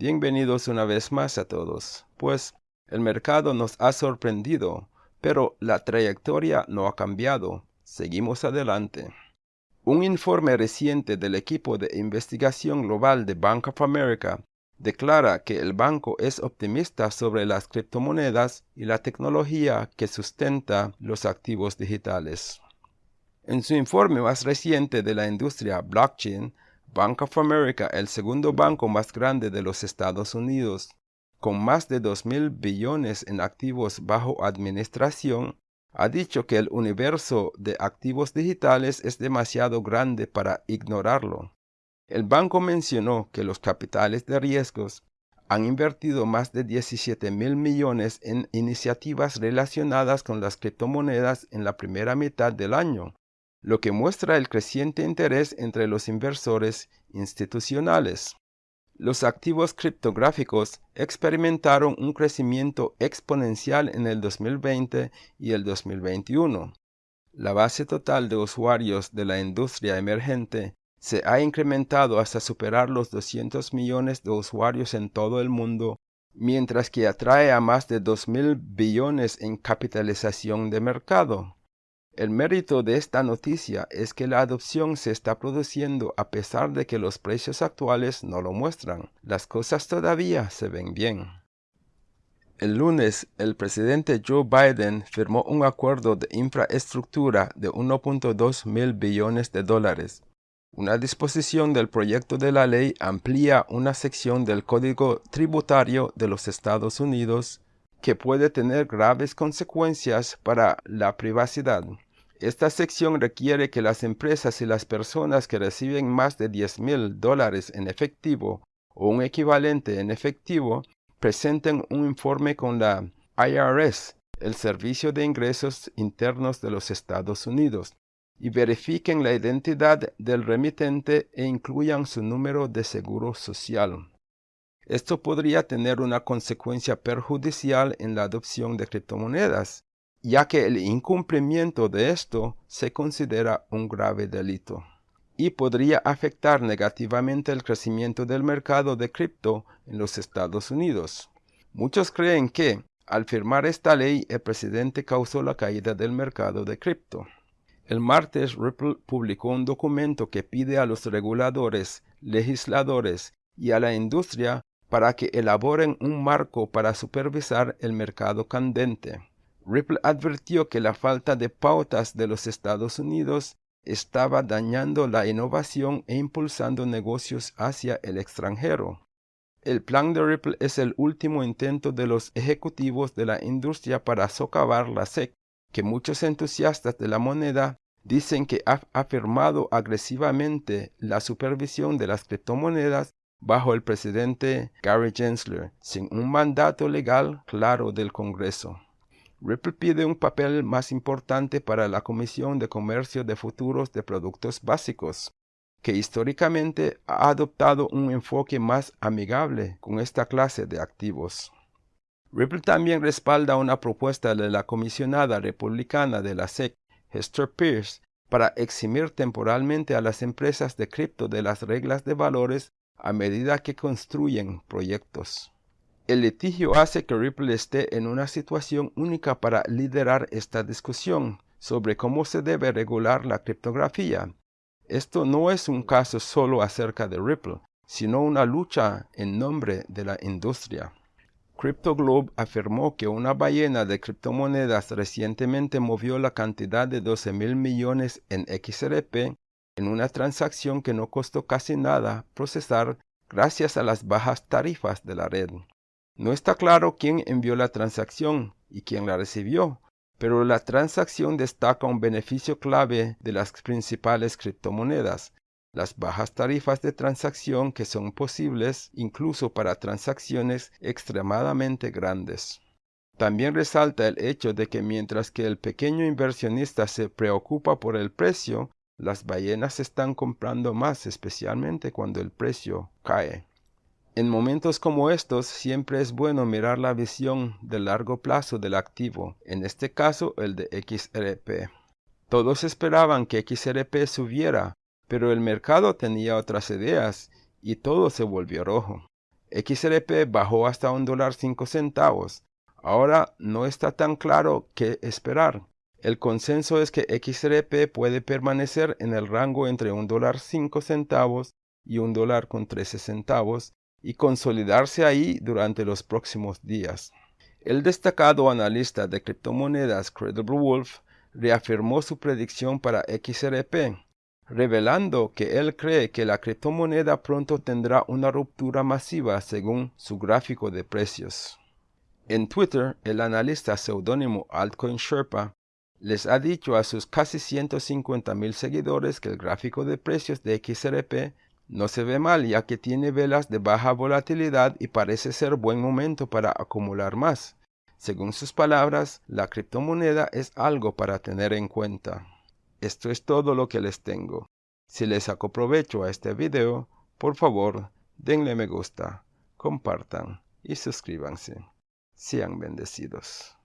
Bienvenidos una vez más a todos. Pues el mercado nos ha sorprendido, pero la trayectoria no ha cambiado. Seguimos adelante. Un informe reciente del equipo de investigación global de Bank of America declara que el banco es optimista sobre las criptomonedas y la tecnología que sustenta los activos digitales. En su informe más reciente de la industria blockchain, Bank of America, el segundo banco más grande de los Estados Unidos, con más de 2 mil billones en activos bajo administración, ha dicho que el universo de activos digitales es demasiado grande para ignorarlo. El banco mencionó que los capitales de riesgos han invertido más de 17 mil millones en iniciativas relacionadas con las criptomonedas en la primera mitad del año, lo que muestra el creciente interés entre los inversores institucionales. Los activos criptográficos experimentaron un crecimiento exponencial en el 2020 y el 2021. La base total de usuarios de la industria emergente se ha incrementado hasta superar los 200 millones de usuarios en todo el mundo, mientras que atrae a más de 2 mil billones en capitalización de mercado. El mérito de esta noticia es que la adopción se está produciendo a pesar de que los precios actuales no lo muestran. Las cosas todavía se ven bien. El lunes, el presidente Joe Biden firmó un acuerdo de infraestructura de 1.2 mil billones de dólares. Una disposición del proyecto de la ley amplía una sección del Código Tributario de los Estados Unidos que puede tener graves consecuencias para la privacidad. Esta sección requiere que las empresas y las personas que reciben más de 10 mil dólares en efectivo o un equivalente en efectivo presenten un informe con la IRS, el Servicio de Ingresos Internos de los Estados Unidos, y verifiquen la identidad del remitente e incluyan su número de seguro social. Esto podría tener una consecuencia perjudicial en la adopción de criptomonedas, ya que el incumplimiento de esto se considera un grave delito y podría afectar negativamente el crecimiento del mercado de cripto en los Estados Unidos. Muchos creen que, al firmar esta ley, el presidente causó la caída del mercado de cripto. El martes Ripple publicó un documento que pide a los reguladores, legisladores y a la industria para que elaboren un marco para supervisar el mercado candente. Ripple advirtió que la falta de pautas de los Estados Unidos estaba dañando la innovación e impulsando negocios hacia el extranjero. El plan de Ripple es el último intento de los ejecutivos de la industria para socavar la SEC, que muchos entusiastas de la moneda dicen que ha afirmado agresivamente la supervisión de las criptomonedas bajo el presidente Gary Gensler, sin un mandato legal claro del Congreso. Ripple pide un papel más importante para la Comisión de Comercio de Futuros de Productos Básicos, que históricamente ha adoptado un enfoque más amigable con esta clase de activos. Ripple también respalda una propuesta de la comisionada republicana de la SEC, Hester Pierce, para eximir temporalmente a las empresas de cripto de las reglas de valores a medida que construyen proyectos. El litigio hace que Ripple esté en una situación única para liderar esta discusión sobre cómo se debe regular la criptografía. Esto no es un caso solo acerca de Ripple, sino una lucha en nombre de la industria. CryptoGlobe afirmó que una ballena de criptomonedas recientemente movió la cantidad de 12 mil millones en XRP en una transacción que no costó casi nada procesar gracias a las bajas tarifas de la red. No está claro quién envió la transacción y quién la recibió, pero la transacción destaca un beneficio clave de las principales criptomonedas, las bajas tarifas de transacción que son posibles incluso para transacciones extremadamente grandes. También resalta el hecho de que mientras que el pequeño inversionista se preocupa por el precio, las ballenas están comprando más especialmente cuando el precio cae. En momentos como estos siempre es bueno mirar la visión de largo plazo del activo, en este caso el de XRP. Todos esperaban que XRP subiera, pero el mercado tenía otras ideas y todo se volvió rojo. XRP bajó hasta un dólar cinco centavos. Ahora no está tan claro qué esperar. El consenso es que XRP puede permanecer en el rango entre un dólar cinco centavos y un dólar con 13 centavos y consolidarse ahí durante los próximos días. El destacado analista de criptomonedas Credible Wolf reafirmó su predicción para XRP, revelando que él cree que la criptomoneda pronto tendrá una ruptura masiva según su gráfico de precios. En Twitter, el analista seudónimo Altcoin Sherpa les ha dicho a sus casi 150 mil seguidores que el gráfico de precios de XRP no se ve mal ya que tiene velas de baja volatilidad y parece ser buen momento para acumular más. Según sus palabras, la criptomoneda es algo para tener en cuenta. Esto es todo lo que les tengo. Si les saco provecho a este video, por favor, denle me gusta, compartan y suscríbanse. Sean bendecidos.